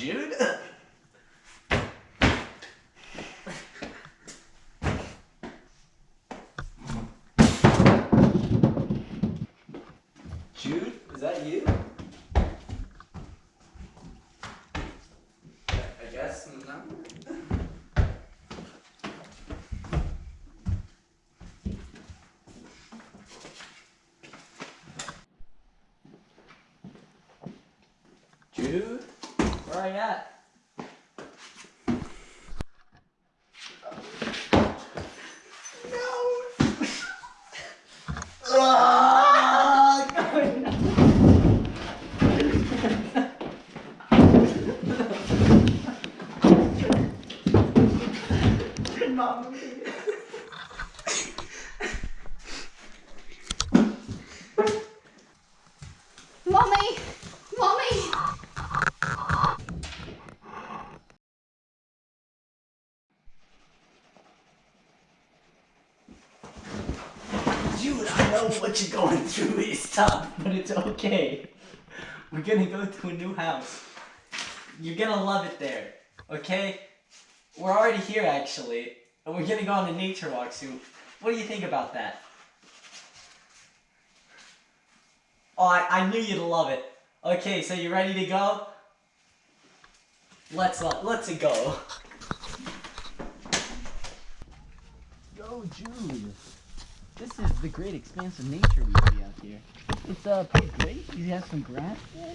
Jude? Jude, is that you? I guess no. Jude, are at? Mommy! Mommy! Jude, I know what you're going through is tough, but it's okay. We're gonna go to a new house. You're gonna love it there, okay? We're already here actually, and we're gonna go on a nature walk soon. What do you think about that? Oh, I, I knew you'd love it. Okay, so you ready to go? Let's let, let's go. Go, Jude. This is the great expanse of nature we see out here. It's uh pretty great. You have some grass there.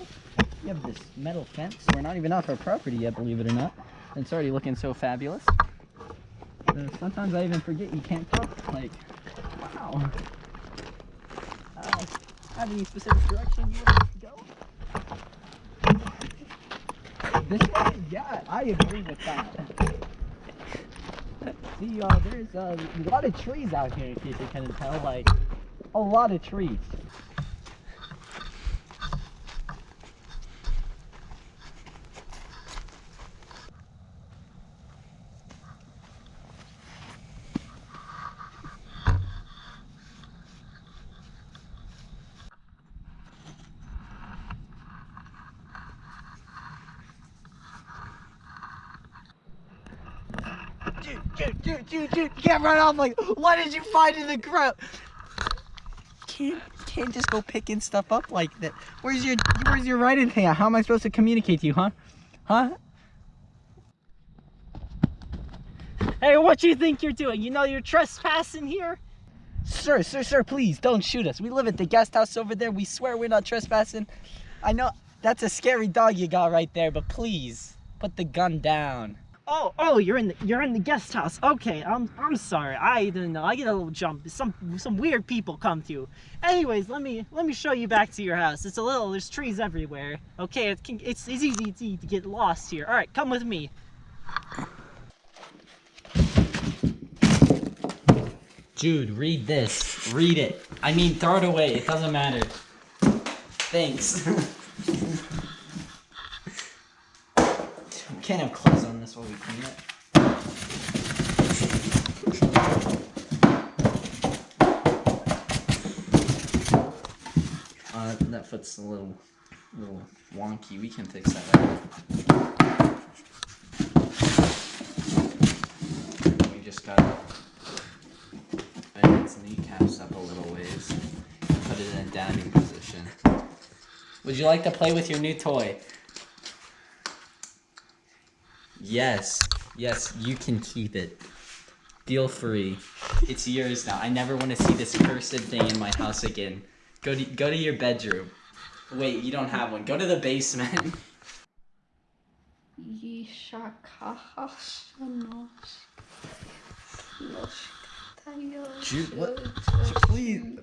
You have this metal fence. We're not even off our property yet, believe it or not. And it's already looking so fabulous. Uh, sometimes I even forget you can't talk. Like, wow. Uh, have any specific direction you want to go? This way? Yeah, I agree with that. See, uh, there's uh, a lot of trees out here, in case you can tell. Like, a lot of trees. Dude, dude, dude, dude, dude, you can't run off like, what did you find in the ground? Can't, can't just go picking stuff up like that. Where's your, where's your writing thing at? How am I supposed to communicate to you, huh? Huh? Hey, what you think you're doing? You know you're trespassing here? Sir, sir, sir, please don't shoot us. We live at the guest house over there. We swear we're not trespassing. I know that's a scary dog you got right there, but please put the gun down. Oh, oh, you're in the you're in the guest house. Okay, I'm I'm sorry. I didn't know. I get a little jump. Some some weird people come to you. Anyways, let me let me show you back to your house. It's a little. There's trees everywhere. Okay, it can, it's it's easy, it's easy to get lost here. All right, come with me. Jude, read this. Read it. I mean, throw it away. It doesn't matter. Thanks. can't have clothes on this while we clean it. Uh, that foot's a little, little wonky. We can fix that up. We just gotta bend its kneecaps up a little ways. Put it in a downing position. Would you like to play with your new toy? Yes. Yes, you can keep it. Feel free. It's yours now. I never want to see this cursed thing in my house again. Go to go to your bedroom. Wait, you don't have one. Go to the basement. Jude, what? Please.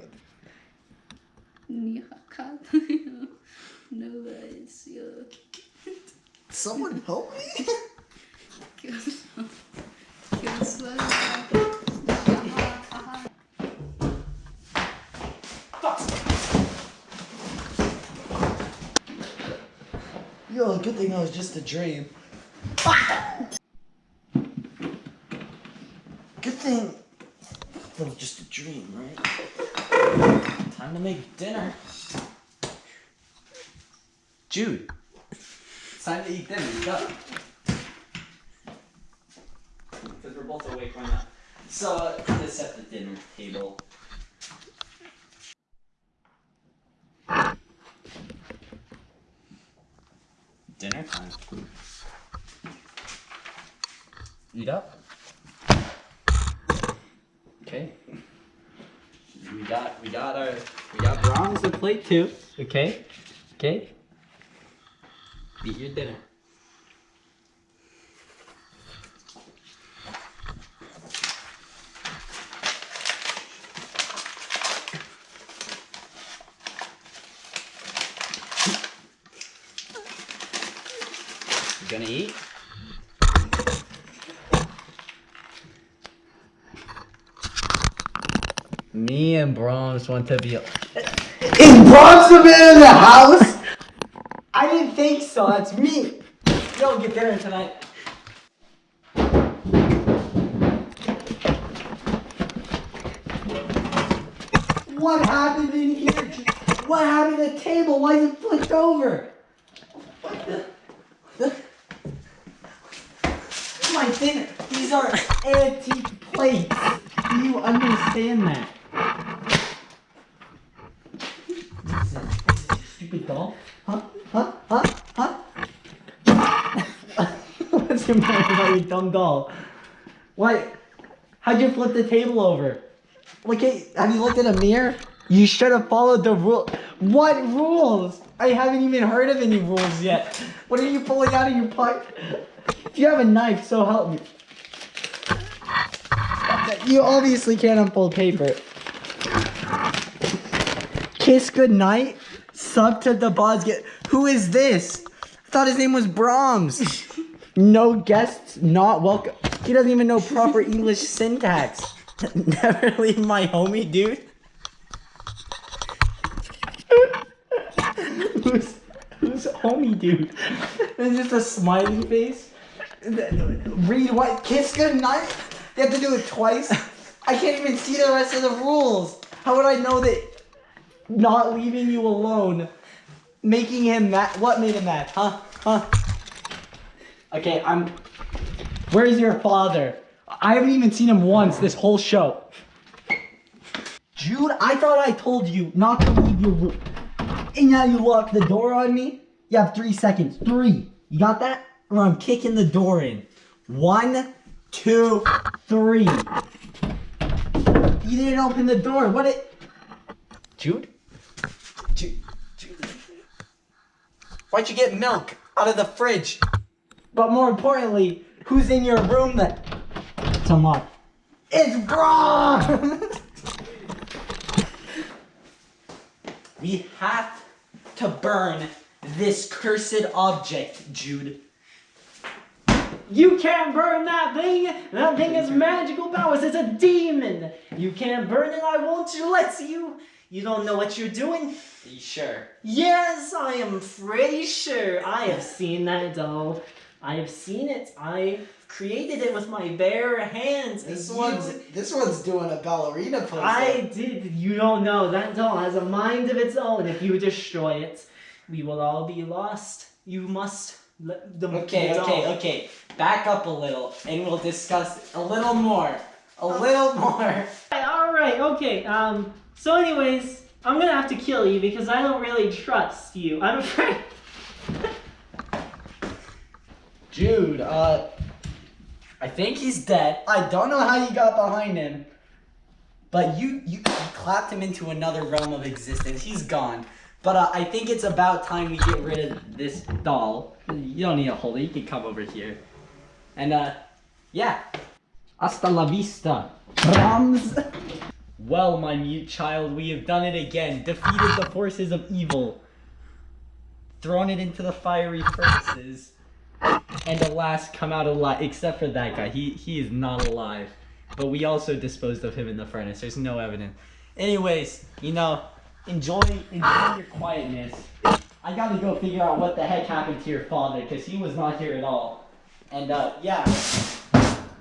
Someone help me. Yo, good thing it was just a dream. Good thing it was just a dream, right? Time to make dinner. Jude, time to eat dinner. Go. Because we're both awake, why not? So, uh, let's set the dinner table. Dinner time. Eat up. Okay. We got we got our we got bronze to plate too. Okay. Okay. Eat your dinner. Gonna eat? Me and Brahms want to be. Is Bronson in the house? I didn't think so. That's me. Yo, get dinner tonight. What happened in here? What happened to the table? Why is it flipped over? What the? the my dinner. These are antique plates. Do you understand that? What's that? Is this a stupid doll? Huh? Huh? Huh? Huh? What's the matter about your dumb doll? What? How'd you flip the table over? Look at, have you looked in a mirror? You should have followed the rule. What rules? I haven't even heard of any rules yet. What are you pulling out of your pocket? If you have a knife, so help me. You obviously can't unfold paper. Kiss goodnight. Sub to the boss. Get who is this? I thought his name was Brahms. No guests, not welcome. He doesn't even know proper English syntax. Never leave my homie, dude. who's who's homie, dude? It's just a smiley face. Read what? Kiss goodnight? They have to do it twice. I can't even see the rest of the rules. How would I know that not leaving you alone, making him mad? What made him mad? Huh? Huh? Okay, I'm. Where's your father? I haven't even seen him once this whole show. Jude, I thought I told you not to leave your room. And now you lock the door on me? You have three seconds. Three. You got that? Or I'm kicking the door in. One, two, three. You didn't open the door. What it? Jude? Jude? Why'd you get milk out of the fridge? But more importantly, who's in your room that it's unlocked? It's Braun! we have to burn this cursed object, Jude. You can't burn that thing! That thing has magical powers, it's a demon! You can't burn it, I won't let you! You don't know what you're doing? Are you sure? Yes, I am pretty sure. I have seen that doll. I have seen it. I created it with my bare hands. This You- one's this one's doing a ballerina pose. I did. You don't know. That doll has a mind of its own. If you destroy it, we will all be lost. You must let the Okay, okay, doll- okay. Back up a little and we'll discuss a little more. A little more. All right. Okay. Um. So, anyways, I'm gonna have to kill you because I don't really trust you. I'm afraid. Jude, uh, I think he's dead. I don't know how you got behind him. But you, you, you clapped him into another realm of existence. He's gone. But uh, I think it's about time we get rid of this doll. You don't need a hold it. You can come over here. And uh, yeah. Hasta la vista. Brahms. Well, my mute child, we have done it again. Defeated the forces of evil. Thrown it into the fiery furnaces. And alas, come out alive. Except for that guy. He, he is not alive. But we also disposed of him in the furnace. There's no evidence. Anyways, you know, enjoy, enjoy your quietness. I gotta go figure out what the heck happened to your father, because he was not here at all. And, uh, yeah.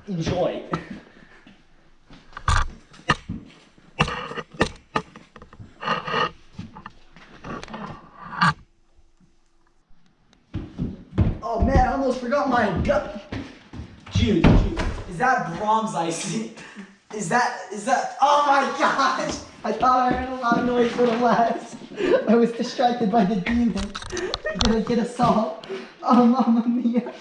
Enjoy. Oh man, I almost forgot my gun. Dude, is that Brahms icing? Is that, is that, oh my gosh! I thought I heard a loud noise for the last. I was distracted by the demon. Did I get a salt? Oh, mamma mia.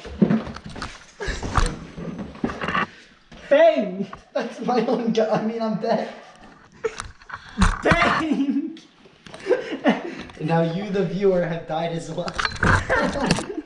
Bang! That's my own gun. I mean, I'm dead. Bang! And now you, the viewer, have died as well.